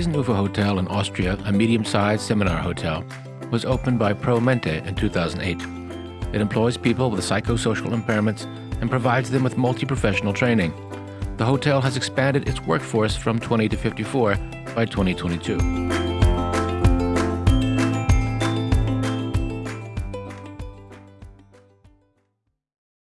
Eisenufer Hotel in Austria, a medium-sized seminar hotel, was opened by ProMente in 2008. It employs people with psychosocial impairments and provides them with multi-professional training. The hotel has expanded its workforce from 20 to 54 by 2022.